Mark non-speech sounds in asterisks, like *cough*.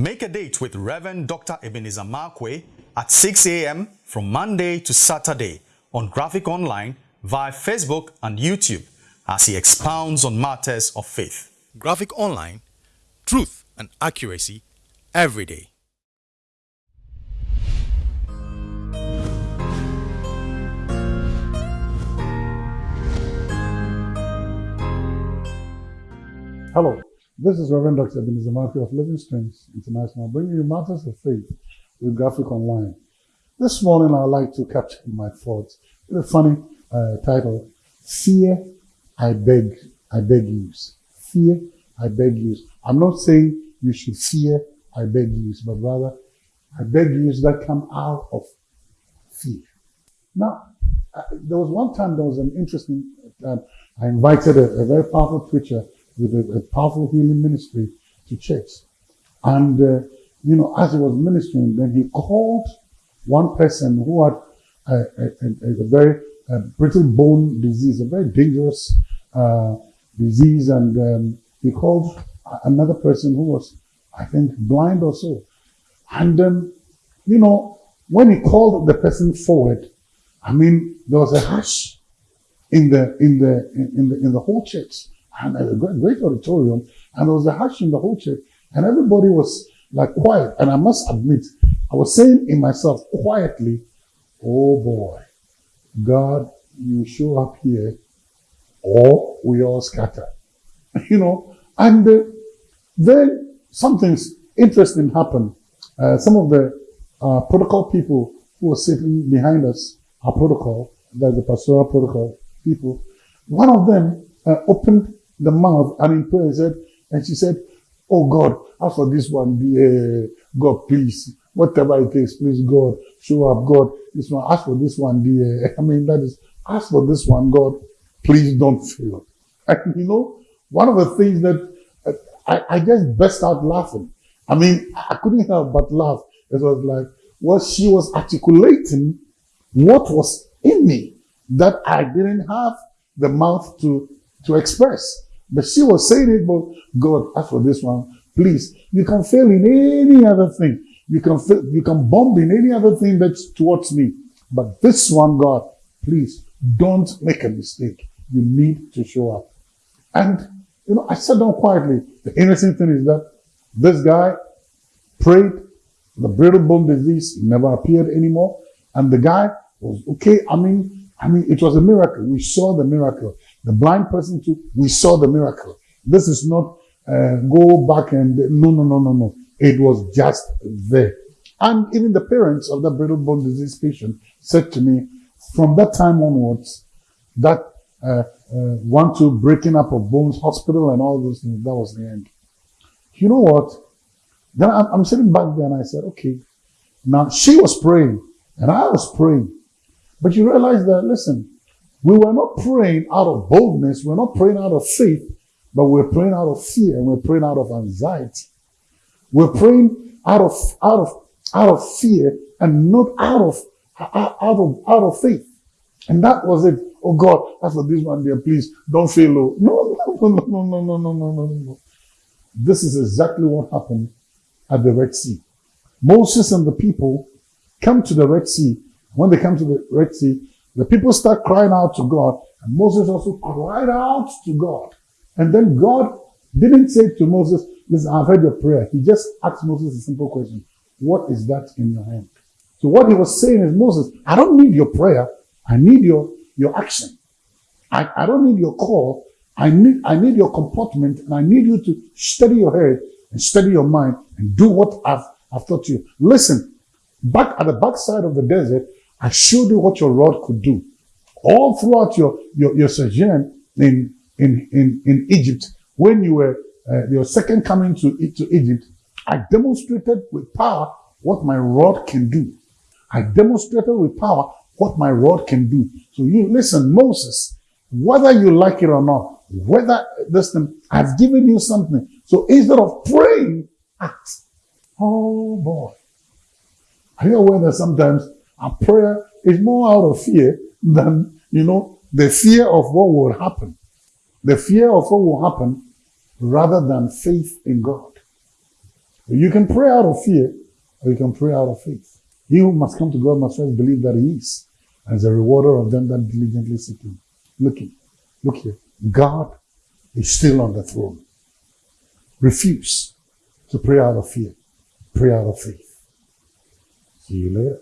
Make a date with Reverend Dr. Ebenezer Markwei at 6 a.m. from Monday to Saturday on Graphic Online via Facebook and YouTube as he expounds on matters of faith. Graphic Online, truth and accuracy every day. Hello, this is Reverend Dr. Ebenezer Markwei of Living Streams International, bringing you matters of faith with Graphic Online. This morning, I'd like to capture my thoughts with a funny uh, title: "Fear, I beg, I beg you." Fear, I beg you. I'm not saying you should fear, I beg you, but rather, I beg you that come out of fear. Now, uh, there was one time there was an interesting. Uh, I invited a, a very powerful preacher with a, a powerful healing ministry to church. And, uh, you know, as he was ministering, then he called one person who had a, a, a very brittle bone disease, a very dangerous uh, disease. And um, he called another person who was, I think, blind or so. And, um, you know, when he called the person forward, I mean, there was a hush in the, in the, in the, in the whole church and a great auditorium, and there was a hush in the whole church, and everybody was like quiet. And I must admit, I was saying in myself quietly, "Oh boy, God, you show up here, or we all scatter." *laughs* you know, and uh, then something interesting happened. Uh, some of the uh, protocol people who were sitting behind us, our protocol, like the pastoral protocol people, one of them uh, opened the mouth and in prayer said, and she said, Oh God, ask for this one, dear God, please. Whatever it takes, please, God, show up, God. This one, ask for this one, dear. *laughs* I mean, that is, ask for this one, God, please don't fail. *laughs* And you know, one of the things that uh, I, I just burst out laughing. I mean, I couldn't help but laugh. It was like, well, she was articulating what was in me that I didn't have the mouth to, to express. But she was saying it, but God, as for this one, please, you can fail in any other thing. You can fail, you can bomb in any other thing that's towards me. But this one, God, please don't make a mistake. You need to show up. And, you know, I sat down quietly. The interesting thing is that this guy prayed, the brittle bone disease never appeared anymore. And the guy was okay. I mean, I mean, it was a miracle. We saw the miracle. The blind person too, we saw the miracle. This is not uh, go back and no, no, no, no, no. It was just there. And even the parents of that brittle bone disease patient said to me, from that time onwards, that uh, uh, one, two breaking up of bones hospital and all those things, that was the end. You know what? Then I'm, I'm sitting back there and I said, okay, now she was praying and I was praying. But you realize that, listen, we were not praying out of boldness. We're not praying out of faith, but we're praying out of fear and we're praying out of anxiety. We're praying out of, out of, out of fear and not out of, out of, out of faith. And that was it. Oh God, as for this one there, please don't fail. No, no, no, no, no, no, no, no, no, no. This is exactly what happened at the Red Sea. Moses and the people come to the Red Sea. When they come to the Red Sea, the people start crying out to God, and Moses also cried out to God. And then God didn't say to Moses, Listen, I've heard your prayer. He just asked Moses a simple question What is that in your hand? So what he was saying is, Moses, I don't need your prayer. I need your, your action. I, I don't need your call. I need, I need your comportment and I need you to steady your head and steady your mind and do what I've, I've taught you. Listen, back at the backside of the desert, I showed you what your rod could do. All throughout your, your, your sojourn in, in, in, in Egypt, when you were uh, your second coming to, to Egypt, I demonstrated with power what my rod can do. I demonstrated with power what my rod can do. So you listen, Moses, whether you like it or not, whether this thing, I've given you something. So instead of praying, act. Oh boy. Are you aware that sometimes our prayer is more out of fear than, you know, the fear of what will happen. The fear of what will happen rather than faith in God. You can pray out of fear, or you can pray out of faith. He who must come to God must first believe that He is, is a rewarder of them that diligently seek Him. Look here. look here. God is still on the throne. Refuse to pray out of fear. Pray out of faith. See you later.